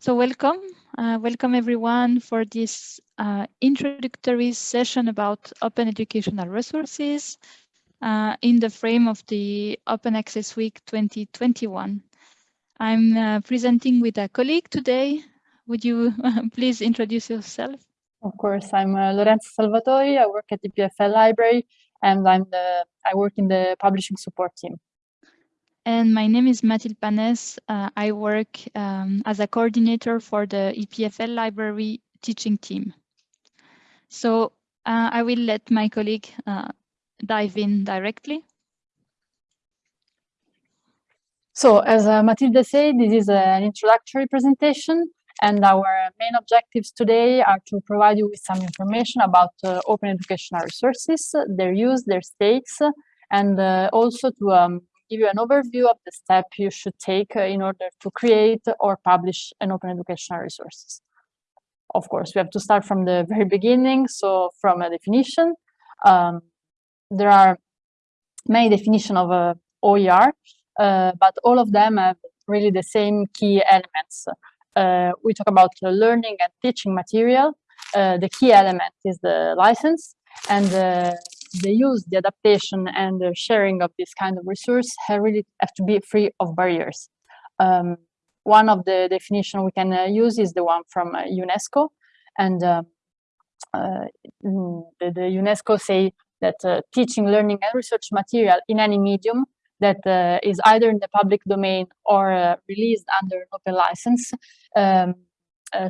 So welcome, uh, welcome everyone for this uh, introductory session about open educational resources uh, in the frame of the Open Access Week 2021. I'm uh, presenting with a colleague today. Would you please introduce yourself? Of course, I'm uh, Lorenza Salvatori. I work at the EPFL library and I'm the, I work in the publishing support team. And my name is Mathilde Panès. Uh, I work um, as a coordinator for the EPFL library teaching team. So uh, I will let my colleague uh, dive in directly. So as uh, Mathilde said, this is an introductory presentation and our main objectives today are to provide you with some information about uh, open educational resources, their use, their states, and uh, also to um, give you an overview of the step you should take uh, in order to create or publish an open educational resources. Of course, we have to start from the very beginning, so from a definition. Um, there are many definitions of uh, OER, uh, but all of them have really the same key elements. Uh, we talk about learning and teaching material. Uh, the key element is the license, and uh, the use, the adaptation, and the sharing of this kind of resource have really have to be free of barriers. Um, one of the definition we can uh, use is the one from uh, UNESCO, and uh, uh mm, the, the, UNESCO say that uh, teaching, learning, and research material in any medium that uh, is either in the public domain or released under an open license um,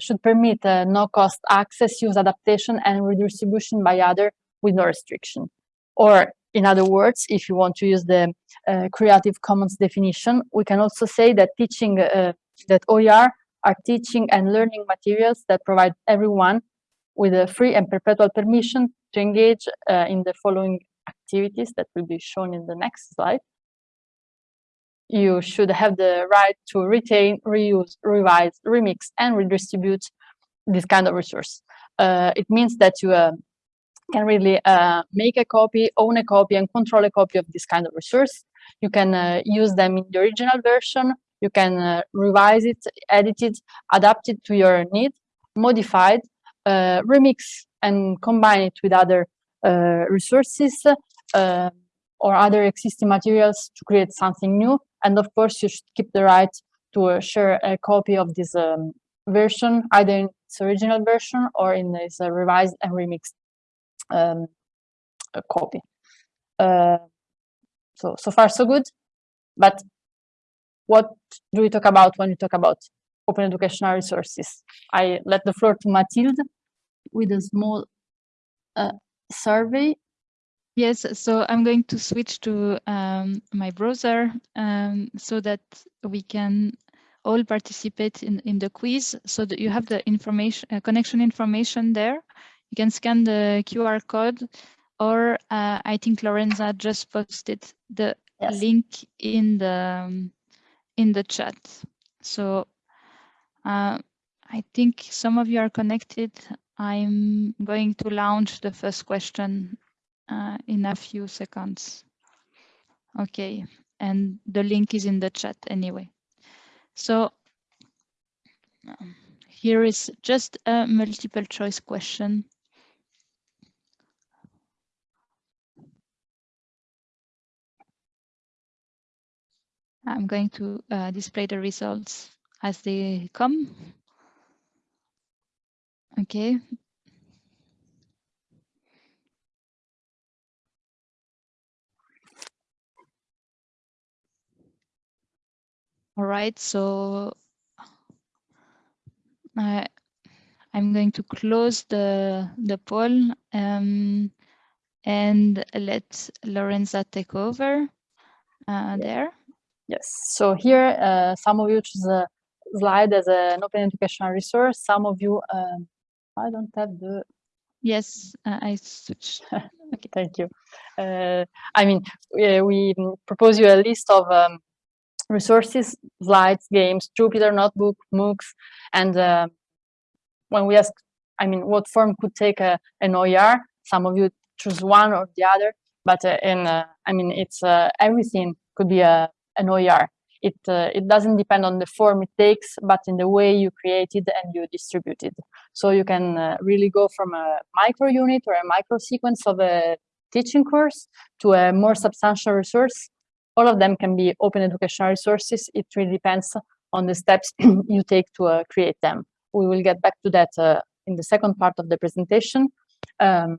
should permit no-cost access, use, adaptation, and redistribution by other with no restriction. Or in other words, if you want to use the uh, Creative Commons definition, we can also say that teaching uh, that OER are teaching and learning materials that provide everyone with a free and perpetual permission to engage uh, in the following activities that will be shown in the next slide. You should have the right to retain, reuse, revise, remix, and redistribute this kind of resource. Uh, it means that you uh, can really uh, make a copy, own a copy, and control a copy of this kind of resource. You can uh, use them in the original version. You can uh, revise it, edit it, adapt it to your need, modify it, uh, remix, and combine it with other uh, resources uh, or other existing materials to create something new. And of course, you should keep the right to share a copy of this um, version, either in its original version or in this revised and remixed um, a copy. Uh, so, so far so good. But what do we talk about when we talk about open educational resources? I let the floor to Mathilde with a small uh, survey. Yes, so I'm going to switch to um, my browser um, so that we can all participate in, in the quiz so that you have the information uh, connection information there you can scan the QR code or uh, I think Lorenza just posted the yes. link in the um, in the chat. So uh, I think some of you are connected. I'm going to launch the first question uh, in a few seconds. Okay, and the link is in the chat anyway. So um, here is just a multiple choice question. I'm going to uh, display the results as they come. Okay. All right, so uh, I'm going to close the, the poll um, and let Lorenza take over uh, there. Yes, so here uh, some of you choose a slide as an open educational resource. Some of you, um, I don't have the. Yes, uh, I switch. okay, thank you. Uh, I mean, we, we, propose you a list of um, resources, slides, games, Jupyter Notebook, MOOCs, and uh, when we ask, I mean, what form could take a, an OER, some of you choose one or the other, but uh, in, uh, I mean, it's everything could be a an OER. it uh, it doesn't depend on the form it takes, but in the way you create it and you distribute it. So you can uh, really go from a micro unit or a micro sequence of a teaching course to a more substantial resource. All of them can be open educational resources. It really depends on the steps you take to uh, create them. We will get back to that uh, in the second part of the presentation. Um,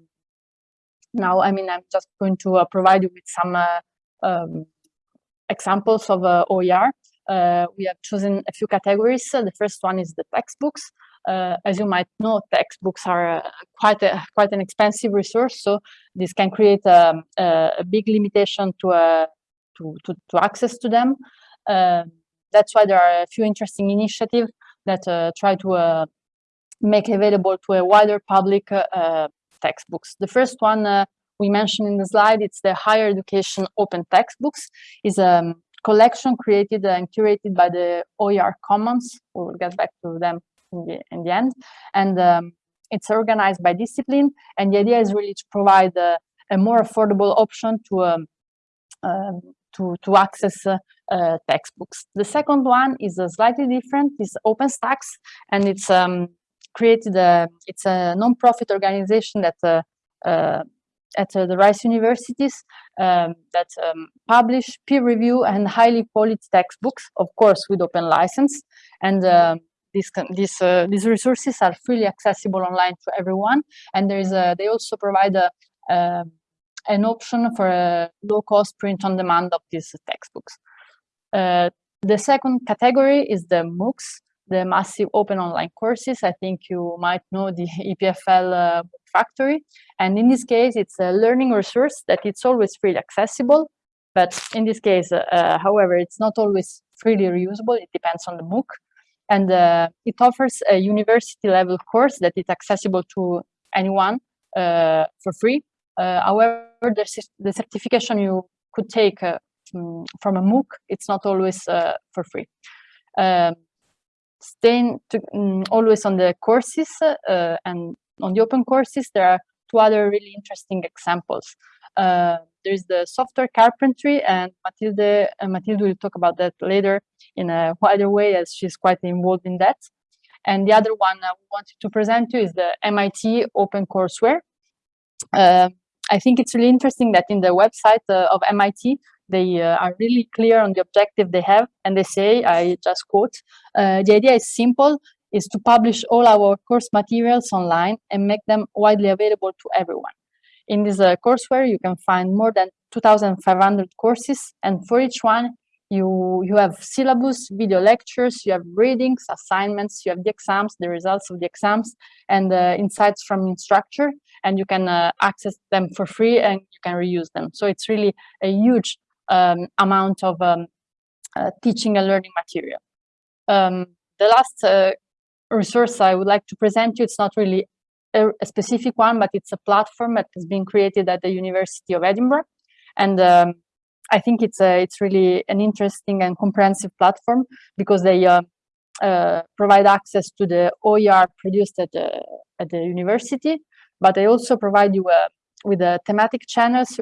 now, I mean, I'm just going to uh, provide you with some uh, um, examples of uh, OER. Uh, we have chosen a few categories. the first one is the textbooks. as you might know, textbooks are quite a, quite an expensive resource, so this can create um, a, a big limitation to, to, to, to, access to them. that's why there are a few interesting initiatives that try to make available to a wider public uh, textbooks. The first one uh, we mentioned in the slide, it's the Higher Education Open Textbooks. is a um, collection created and curated by the OER Commons. We will get back to them in the, in the end. And um, it's organized by discipline. And the idea is really to provide a, a more affordable option to um, um, to, to access uh, uh, textbooks. The second one is uh, slightly different, it's OpenStax, and it's um, created a, it's a non-profit organization that uh, uh, at uh, the Rice universities um, that um, publish peer review and highly polished textbooks, of course, with open license. And these these uh, these resources are freely accessible online to everyone. And there is a they also provide a, uh, an option for a low cost print on demand of these textbooks. Uh, the second category is the moocs the massive open online courses. I think you might know the EPFL uh, factory. And in this case, it's a learning resource that it's always freely accessible. But in this case, uh, however, it's not always freely reusable. It depends on the MOOC. And uh, it offers a university level course that is accessible to anyone uh, for free. Uh, however, the, the, certification you could take uh, from a MOOC, it's not always for free. Um, staying to, um, always on the courses uh, and on the open courses, there are two other really interesting examples. Uh, there's the software carpentry and Mathilde, uh, Mathilde will talk about that later in a wider way as she's quite involved in that. And the other one I wanted to present to you is the MIT OpenCourseware. Uh, I think it's really interesting that in the website uh, of MIT, they uh, are really clear on the objective they have and they say i just quote uh, the idea is simple is to publish all our course materials online and make them widely available to everyone. In this uh, courseware you can find more than 2500 courses and for each one you you have syllabus video lectures you have readings assignments you have the exams the results of the exams and uh, insights from instructor and you can uh, access them for free and you can reuse them. So it's really a huge um, amount of um, uh, teaching and learning material. Um, the last uh, resource I would like to present you, it's not really a, a, specific one, but it's a platform that has been created at the University of Edinburgh. And um, I think it's a, it's really an interesting and comprehensive platform because they uh, uh, provide access to the OER produced at the, at the university, but they also provide you uh, with a thematic channels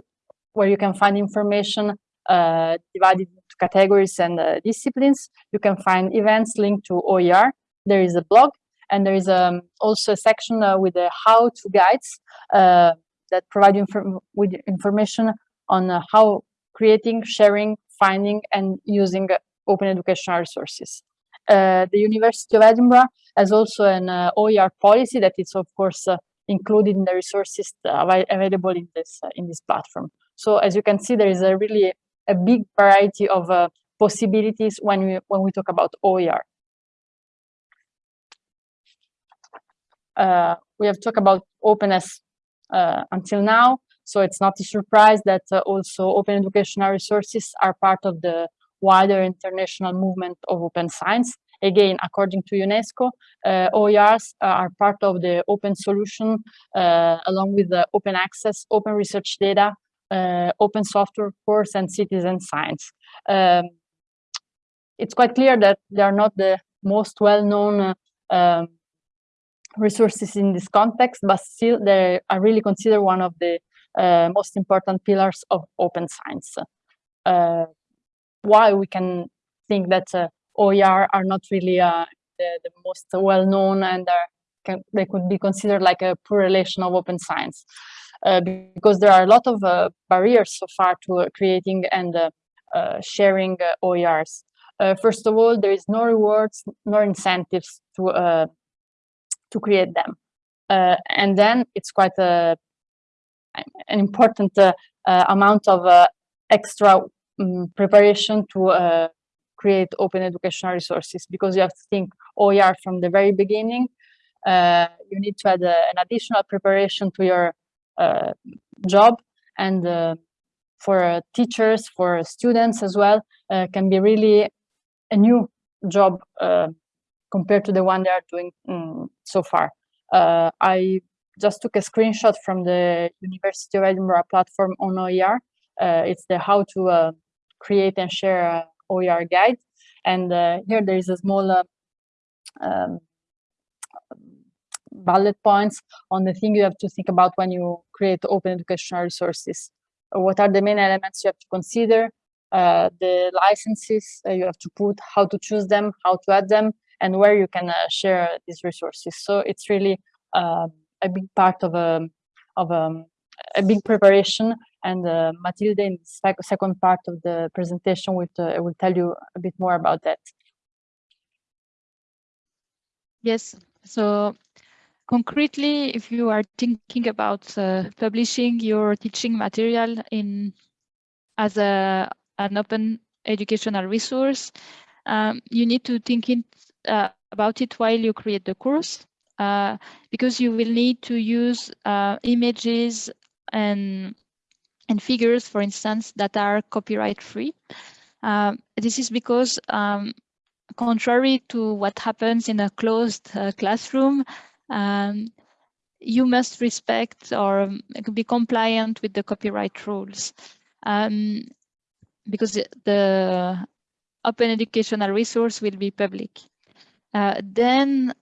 where you can find information uh, divided into categories and uh, disciplines. You can find events linked to OER. There is a blog and there is um, also a section uh, with the how-to guides that provide you inform with information on how creating, sharing, finding, and using open educational resources. Uh, the University of Edinburgh has also an uh, OER policy that is, of course, uh, included in the resources available in this in this platform. So, as you can see, there is a really a big variety of uh, possibilities when we when we talk about OER. Uh, we have talked about openness uh, until now, so it's not a surprise that uh, also open educational resources are part of the wider international movement of open science. Again, according to UNESCO, uh, OERs are part of the open solution uh, along with the open access, open research data, open software course and citizen science. Um, it's quite clear that they are not the most well-known uh, um, resources in this context, but still they are really considered one of the uh, most important pillars of open science. Uh, why we can think that uh, OER are not really uh, the, the, most well-known and can, they could be considered like a poor relation of open science. Uh, because there are a lot of uh, barriers so far to uh, creating and sharing OERs. first of all, there is no rewards nor incentives to to create them. and then it's quite a, an important amount of extra um, preparation to create open educational resources because you have to think OER from the very beginning. Uh, you need to add uh, an additional preparation to your job and uh, for teachers, for students as well, can be really a new job compared to the one they are doing um, so far. I just took a screenshot from the University of Edinburgh platform on OER. Uh, it's the how to uh, create and share OER guide. And uh, here there is a small um, bullet points on the thing you have to think about when you create open educational resources. What are the main elements you have to consider? Uh, the licenses uh, you have to put, how to choose them, how to add them, and where you can uh, share these resources. So it's really um, a big part of a um, of um, a big preparation. And uh, Mathilde, in the second part of the presentation, will, uh, will tell you a bit more about that. Yes, so concretely, if you are thinking about uh, publishing your teaching material in as a an open educational resource, um, you need to think in, uh, about it while you create the course, uh, because you will need to use uh, images and and figures, for instance, that are copyright free. Um, this is because um, contrary to what happens in a closed uh, classroom, um, you must respect or um, be compliant with the copyright rules. Um, because the open educational resource will be public. Uh, then,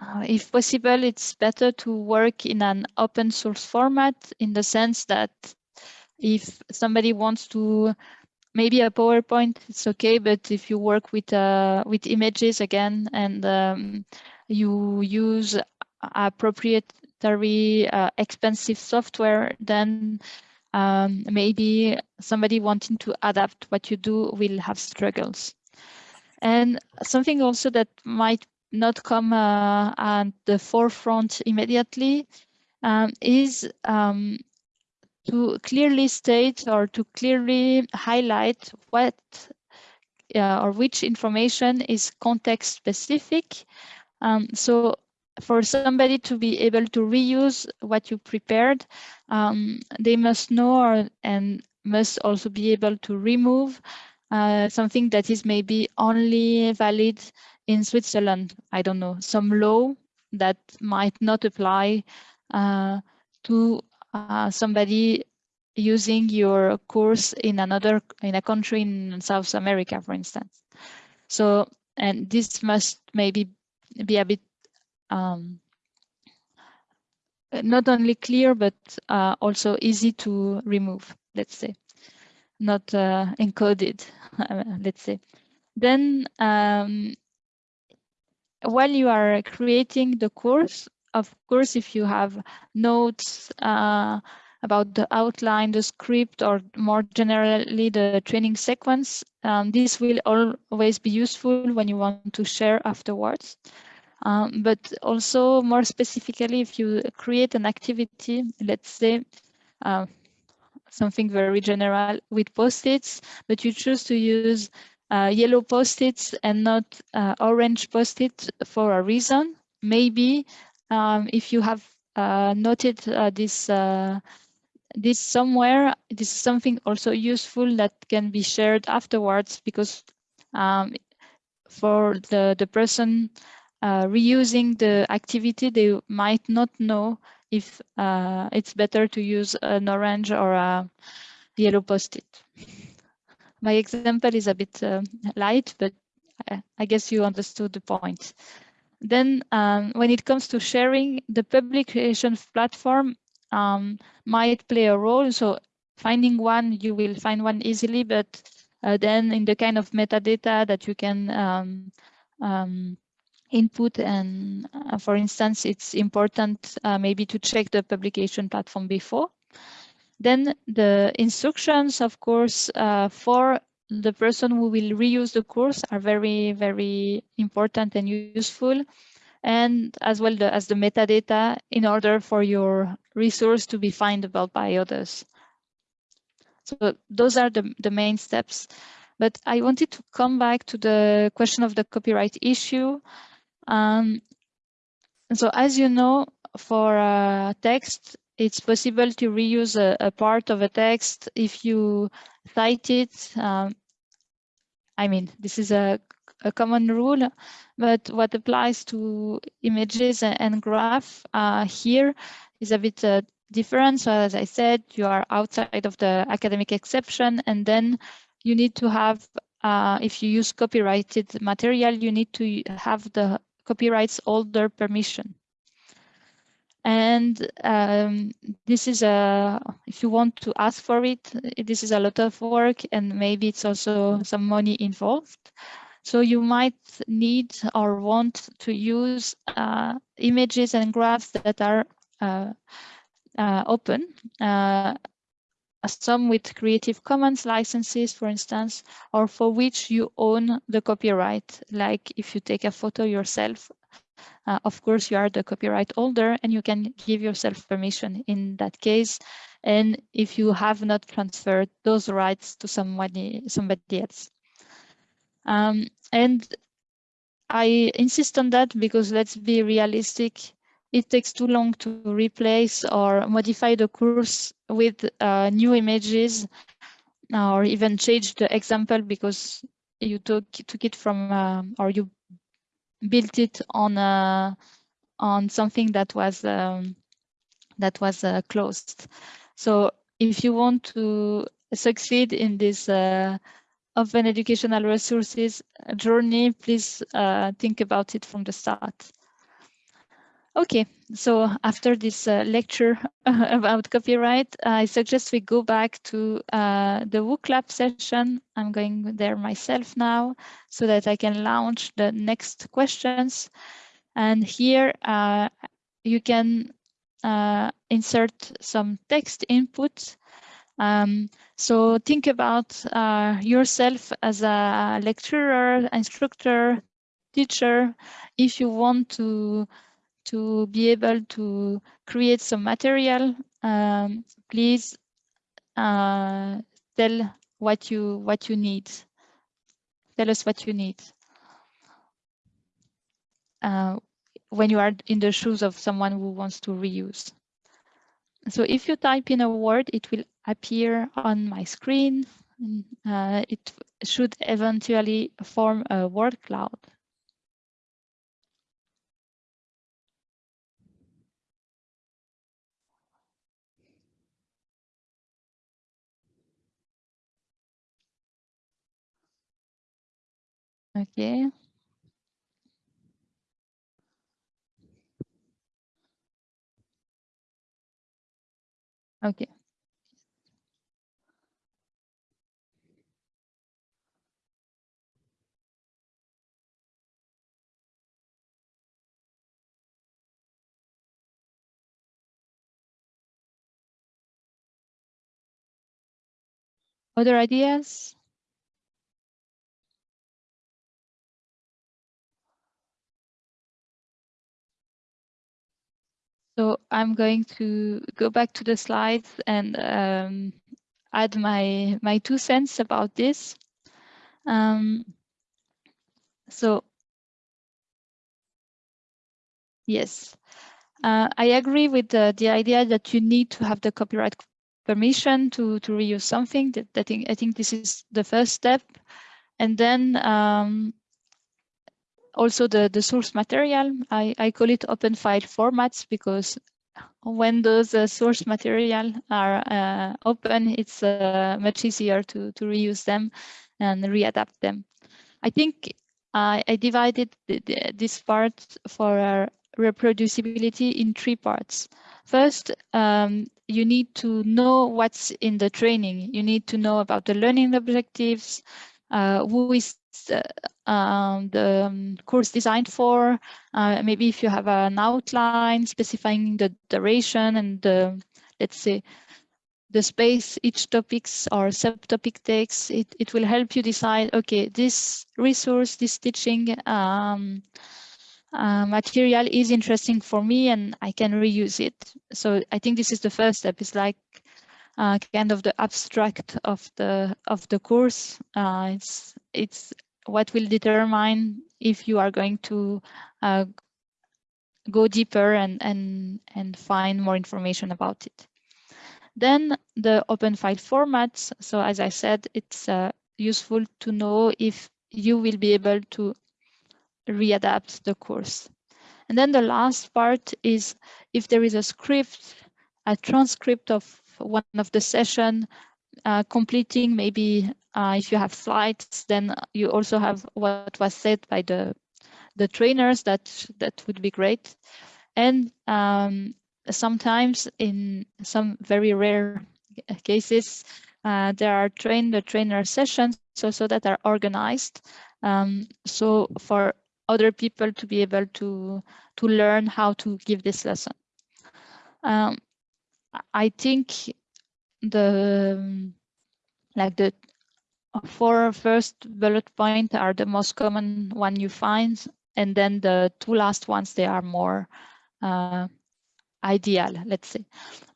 uh, if possible, it's better to work in an open source format in the sense that if somebody wants to maybe a PowerPoint, it's okay. But if you work with uh, with images again and um, you use proprietary uh, expensive software, then um, maybe somebody wanting to adapt what you do will have struggles. And something also that might not come uh, at the forefront immediately um, is um, to clearly state or to clearly highlight what uh, or which information is context specific. Um, so for somebody to be able to reuse what you prepared, um, they must know or, and must also be able to remove uh, something that is maybe only valid in Switzerland. I don't know, some law that might not apply uh, to uh, somebody using your course in another in a country in South America, for instance. So, and this must maybe be a bit um, not only clear, but uh, also easy to remove, let's say, not uh, encoded, let's say. Then um, while you are creating the course, of course, if you have notes uh, about the outline, the script, or more generally the training sequence, um, this will always be useful when you want to share afterwards. Um, but also more specifically, if you create an activity, let's say uh, something very general with post-its, but you choose to use uh, yellow post-its and not uh, orange post-it for a reason. Maybe um, if you have uh, noted uh, this uh, this somewhere, this is something also useful that can be shared afterwards because um, for the, the person uh, reusing the activity, they might not know if uh, it's better to use an orange or a yellow post-it. My example is a bit uh, light, but I, guess you understood the point. Then um, when it comes to sharing, the publication platform um, might play a role. So finding one, you will find one easily, but Uh, then in the kind of metadata that you can um, um, input and uh, for instance, it's important uh, maybe to check the publication platform before. Then the instructions, of course, uh, for the person who will reuse the course are very, very important and useful. And as well the, as the metadata in order for your resource to be findable by others. So those are the, the main steps. But I wanted to come back to the question of the copyright issue. Um, so as you know, for uh, text, it's possible to reuse a, a, part of a text if you cite it. Um, I mean, this is a, a, common rule, but what applies to images and, and graph uh, here is a bit uh, different. So as I said, you are outside of the academic exception, and then you need to have, uh, if you use copyrighted material, you need to have the copyrights holder permission. And um, this is a, if you want to ask for it, this is a lot of work and maybe it's also some money involved. So you might need or want to use uh, images and graphs that are uh, uh, open, uh, some with Creative Commons licenses, for instance, or for which you own the copyright. Like if you take a photo yourself, uh, of course, you are the copyright holder and you can give yourself permission in that case. And if you have not transferred those rights to somebody, somebody else. Um, and I insist on that because let's be realistic it takes too long to replace or modify the course with uh, new images or even change the example because you took took it from uh, or you built it on uh, on something that was um, that was uh, closed. So if you want to succeed in this uh, open educational resources journey, please uh, think about it from the start. Okay, so after this uh, lecture about copyright, I suggest we go back to uh, the WooClap session. I'm going there myself now so that I can launch the next questions. And here uh, you can uh, insert some text input. Um, so think about uh, yourself as a lecturer, instructor, teacher. If you want to to be able to create some material, um, please uh, tell what you what you need. Tell us what you need. Uh, when you are in the shoes of someone who wants to reuse. So if you type in a word, it will appear on my screen. Uh, it should eventually form a word cloud. Okay. Okay. Other ideas? So I'm going to go back to the slides and um, add my, my two cents about this. Um, so, yes, uh, I agree with the, idea that you need to have the copyright permission to, to reuse something. That, that I think this is the first step. And then um, also the, the source material. I, I call it open file formats because when those uh, source material are uh, open, it's uh, much easier to, to reuse them and readapt them. I think I divided the, the, this part for reproducibility in three parts. First, um, you need to know what's in the training. You need to know about the learning objectives, uh, who is uh, um, the um, course designed for, uh, maybe if you have an outline specifying the duration and the, let's say, the space each topics or subtopic takes, it, it will help you decide, okay, this resource, this teaching um, uh, material is interesting for me and I can reuse it. So I think this is the first step. It's like uh, kind of the abstract of the of the course. Uh, it's it's what will determine if you are going to uh, go deeper and and and find more information about it. Then the open file formats. So as I said, it's uh, useful to know if you will be able to readapt the course. And then the last part is if there is a script, a transcript of one of the session, uh, completing maybe uh, if you have slides, then you also have what was said by the the trainers that that would be great. And um, sometimes in some very rare cases, uh, there are train the trainer sessions so, so that are organized. Um, so for other people to be able to to learn how to give this lesson. Um, I think the like the four first bullet point are the most common one you find, and then the two last ones they are more uh, ideal, let's say.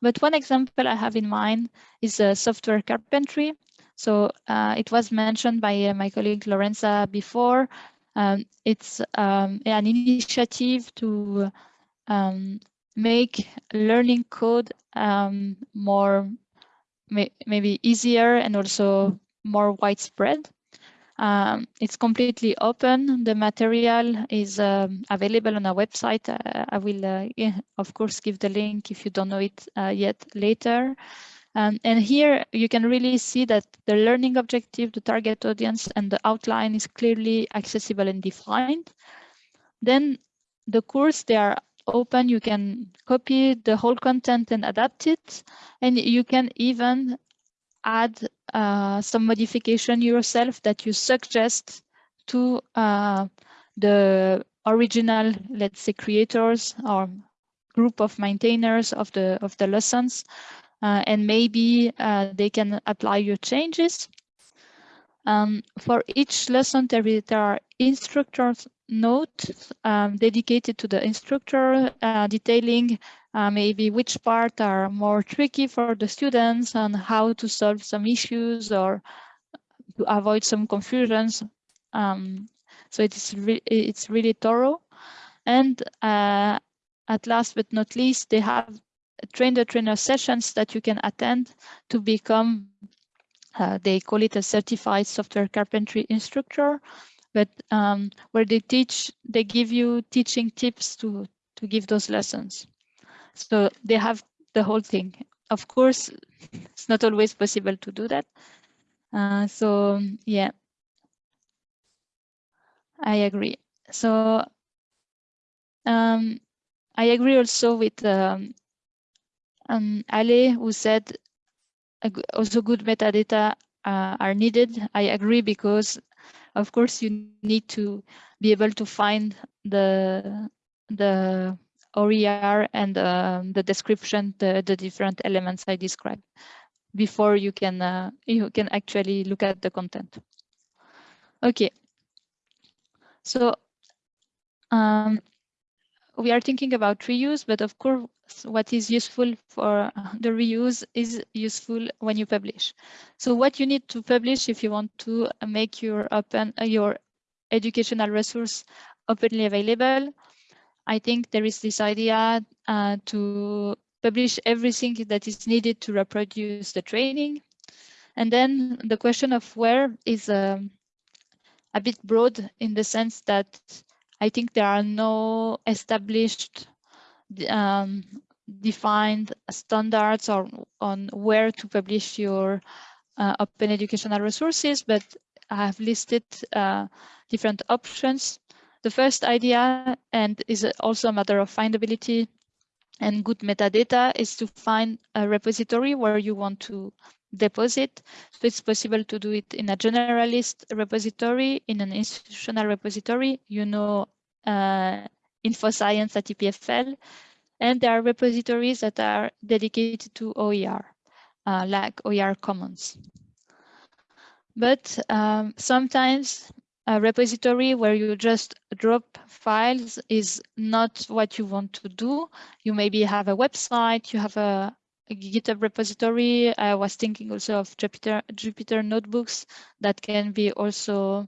But one example I have in mind is uh, software carpentry. So uh, it was mentioned by uh, my colleague Lorenza before. Um, it's um, an initiative to um, make learning code um, more may, maybe easier and also more widespread. Um, it's completely open. The material is um, available on our website. Uh, I will, uh, yeah, of course, give the link if you don't know it uh, yet later. Um, and here you can really see that the learning objective, the target audience, and the outline is clearly accessible and defined. Then the course, they are open. You can copy the whole content and adapt it. And you can even add uh, some modification yourself that you suggest to uh, the original, let's say, creators or group of maintainers of the of the lessons uh, and maybe uh, they can apply your changes. Um, for each lesson, there, is, there are instructors notes um, dedicated to the instructor, uh, detailing uh, maybe which part are more tricky for the students and how to solve some issues or to avoid some confusions. Um, so it's, re it's really thorough. And uh, at last but not least, they have train the trainer sessions that you can attend to become, uh, they call it a certified software carpentry instructor, but um, where they teach, they give you teaching tips to, to give those lessons. So they have the whole thing. Of course, it's not always possible to do that. Uh, so yeah, I agree. So um, I agree also with um, um, Ale, who said also good metadata uh, are needed. I agree because, of course, you need to be able to find the the OER and uh, the description, the, the different elements I described before you can uh, you can actually look at the content. Okay, so um, we are thinking about reuse, but of course, what is useful for the reuse is useful when you publish. So what you need to publish if you want to make your open uh, your educational resource openly available, I think there is this idea uh, to publish everything that is needed to reproduce the training. And then the question of where is um, a bit broad in the sense that I think there are no established um, defined standards on where to publish your uh, open educational resources, but I have listed uh, different options. the first idea, and is also a matter of findability and good metadata, is to find a repository where you want to deposit. So it's possible to do it in a generalist repository, in an institutional repository, you know, uh, InfoScience at EPFL, and there are repositories that are dedicated to OER, uh, like OER Commons. But um, sometimes a repository where you just drop files is not what you want to do. You maybe have a website, you have a, a GitHub repository. I was thinking also of Jupyter, Jupyter notebooks that can be also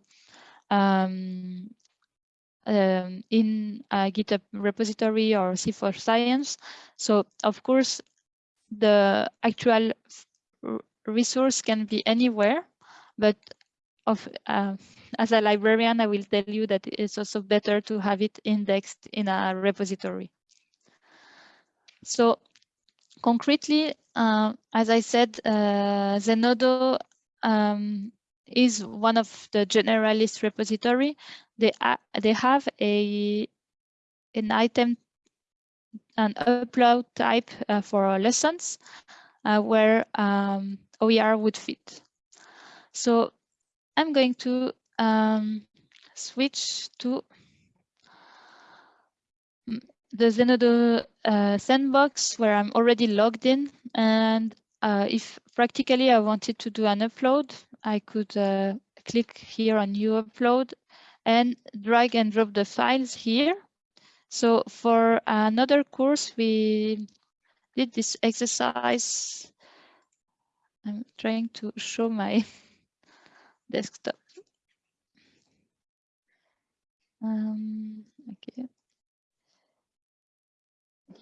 um, um, in a GitHub repository or C4Science. So of course, the actual resource can be anywhere, but of uh, as a librarian, I will tell you that it's also better to have it indexed in a repository. So concretely, uh, as I said, uh, Zenodo um, is one of the generalist repository. They they have a an item an upload type uh, for lessons uh, where um, OER would fit. So I'm going to um, switch to the Zenodo uh, sandbox where I'm already logged in. And uh, if practically I wanted to do an upload, I could uh, click here on new upload and drag and drop the files here. So for another course, we did this exercise. I'm trying to show my desktop. Um, okay.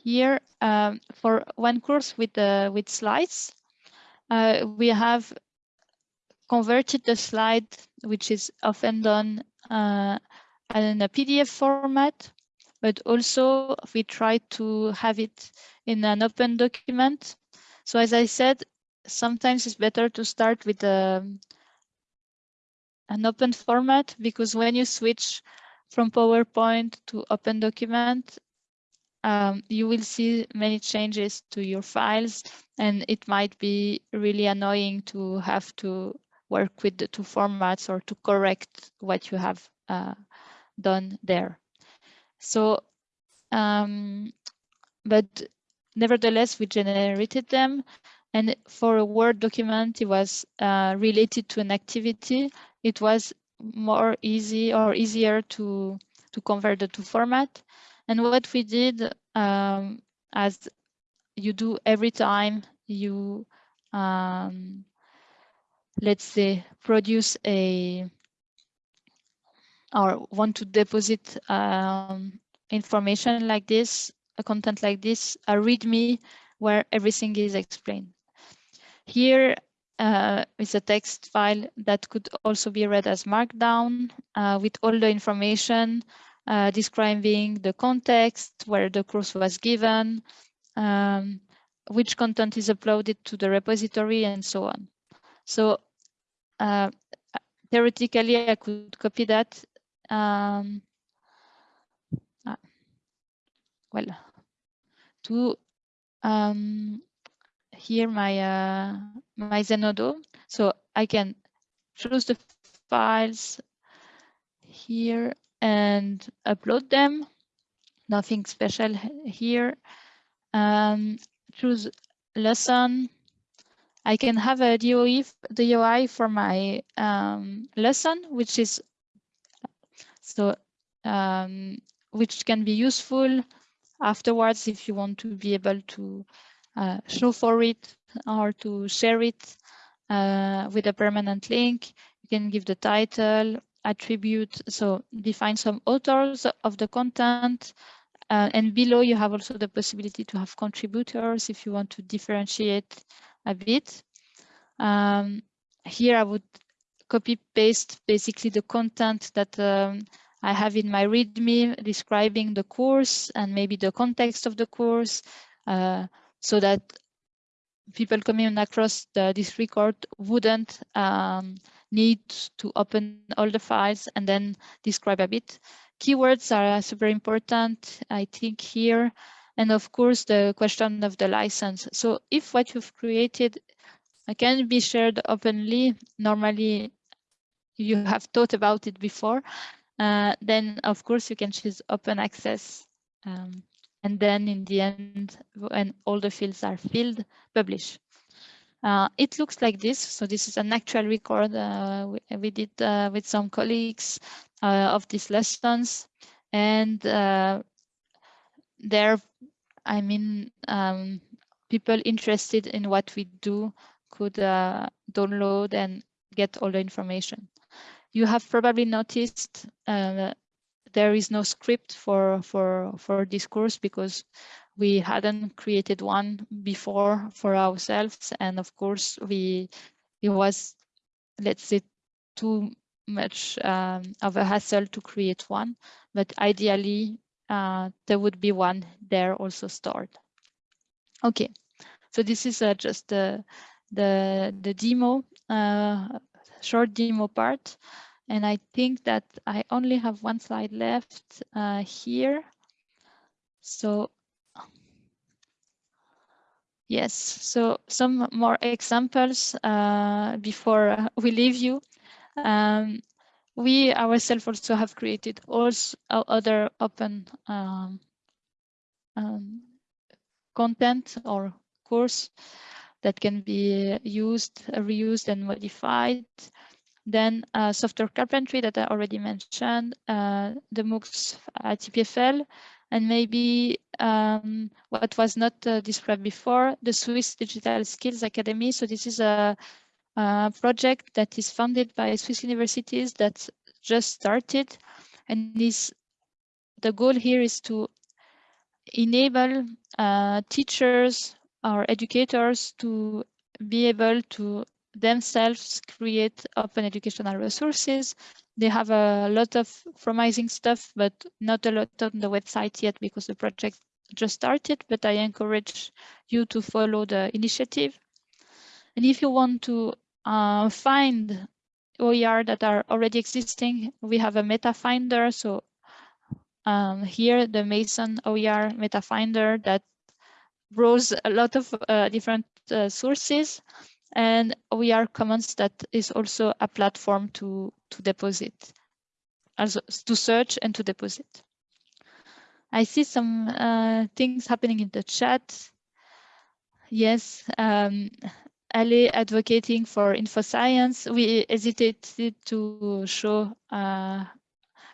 Here, um, for one course with uh, with slides, uh, we have converted the slide, which is often done uh, in a PDF format, but also we try to have it in an open document. So as I said, sometimes it's better to start with a, um, an open format because when you switch from PowerPoint to open document, um, you will see many changes to your files and it might be really annoying to have to work with the two formats or to correct what you have uh, done there. So, um, but nevertheless, we generated them. And for a Word document, it was uh, related to an activity. It was more easy or easier to, to convert the two format. And what we did, um, as you do every time you um, let's say, produce a or want to deposit um, information like this, a content like this, a README where everything is explained. Here uh, is a text file that could also be read as Markdown uh, with all the information uh, describing the context, where the course was given, um, which content is uploaded to the repository, and so on. So uh, theoretically, I could copy that. Um, uh, well, to um, here my uh, my Zenodo. So I can choose the files here and upload them. Nothing special here. Um, choose lesson I can have a DOE, DOI for my um, lesson, which is so um, which can be useful afterwards if you want to be able to uh, show for it or to share it uh, with a permanent link. You can give the title, attribute, so define some authors of the content. Uh, and below you have also the possibility to have contributors if you want to differentiate a bit. Um, here I would copy paste basically the content that um, I have in my README describing the course and maybe the context of the course uh, so that people coming across the, this record wouldn't um, need to open all the files and then describe a bit. Keywords are super important, I think here. And of course, the question of the license. So if what you've created can be shared openly, normally you have thought about it before, uh, then of course you can choose open access. Um, and then in the end, when all the fields are filled, publish. Uh, it looks like this. So this is an actual record uh, we, we, did uh, with some colleagues uh, of these lessons. And there, I mean, um, people interested in what we do could download and get all the information. You have probably noticed there is no script for for for this course because we hadn't created one before for ourselves. And of course we it was let's say too much um, of a hassle to create one. But ideally uh, there would be one there also stored. Okay. So this is uh, just the the the demo uh, short demo part. And I think that I only have one slide left uh, here. So Yes, so some more examples uh, before we leave you. Um, we ourselves also have created also other open um, um, content or course that can be used, reused and modified. Then uh, software carpentry that I already mentioned, uh, the MOOCs at EPFL, and maybe um, what was not uh, described before, the Swiss Digital Skills Academy. So this is a, a, project that is funded by Swiss universities that just started. And this, the goal here is to enable uh, teachers or educators to be able to themselves create open educational resources. They have a lot of promising stuff, but not a lot on the website yet because the project just started, but I encourage you to follow the initiative. And if you want to uh, find OER that are already existing, we have a meta finder. So um, here, the Mason OER meta finder that browse a lot of uh, different uh, sources and OER Commons that is also a platform to, to deposit, also to search and to deposit. I see some uh, things happening in the chat. Yes, um, Ali advocating for InfoScience. We hesitated to show, uh,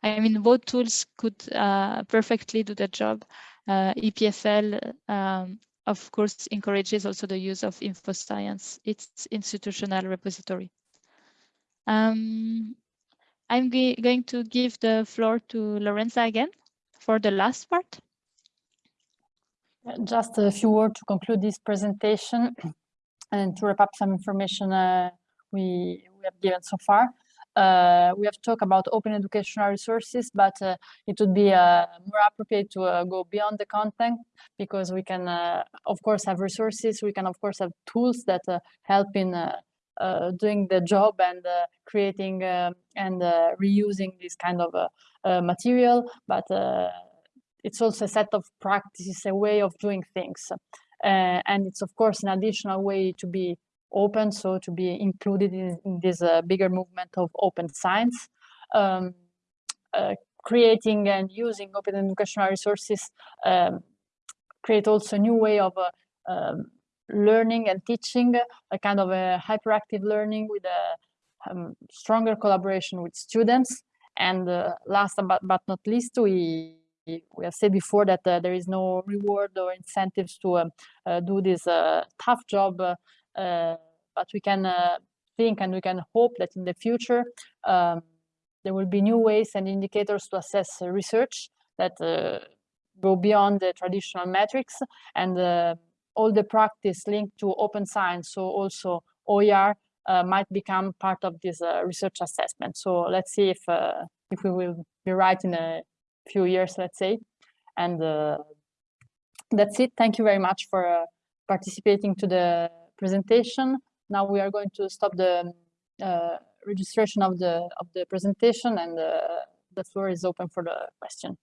I mean, both tools could uh, perfectly do the job. Uh, EPFL um, of course, encourages also the use of InfoScience, its institutional repository. Um, I'm going to give the floor to Lorenza again for the last part. Just a few words to conclude this presentation and to wrap up some information uh, we, we have given so far. Uh, we have talked about open educational resources, but uh, it would be uh, more appropriate to uh, go beyond the content because we can, uh, of course, have resources. We can, of course, have tools that uh, help in doing the job and creating and reusing this kind of material. But it's also a set of practices, a way of doing things. and it's, of course, an additional way to be open, so to be included in, in this uh, bigger movement of open science. Um, uh, creating and using open educational resources um, create also a new way of uh, um, learning and teaching, a kind of a hyperactive learning with a um, stronger collaboration with students. And uh, last but, but not least, we we have said before that uh, there is no reward or incentives to um, uh, do this uh, tough job uh, but we can uh, think and we can hope that in the future um, there will be new ways and indicators to assess research that uh, go beyond the traditional metrics and all the practice linked to open science, so also OER, uh, might become part of this uh, research assessment. So let's see if uh, if we will be right in a few years, let's say. And that's it. Thank you very much for participating to the presentation. Now we are going to stop the uh, registration of the of the presentation and uh, the floor is open for the question.